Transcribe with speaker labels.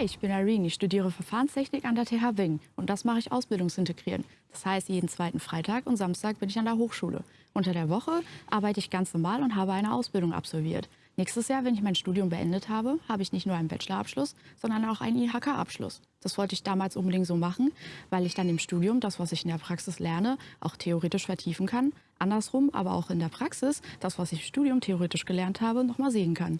Speaker 1: Hi, ich bin Irene. Ich studiere Verfahrenstechnik an der TH Wing und das mache ich ausbildungsintegrieren. Das heißt, jeden zweiten Freitag und Samstag bin ich an der Hochschule. Unter der Woche arbeite ich ganz normal und habe eine Ausbildung absolviert. Nächstes Jahr, wenn ich mein Studium beendet habe, habe ich nicht nur einen Bachelorabschluss, sondern auch einen IHK-Abschluss. Das wollte ich damals unbedingt so machen, weil ich dann im Studium das, was ich in der Praxis lerne, auch theoretisch vertiefen kann. Andersrum, aber auch in der Praxis, das, was ich im Studium theoretisch gelernt habe, nochmal sehen kann.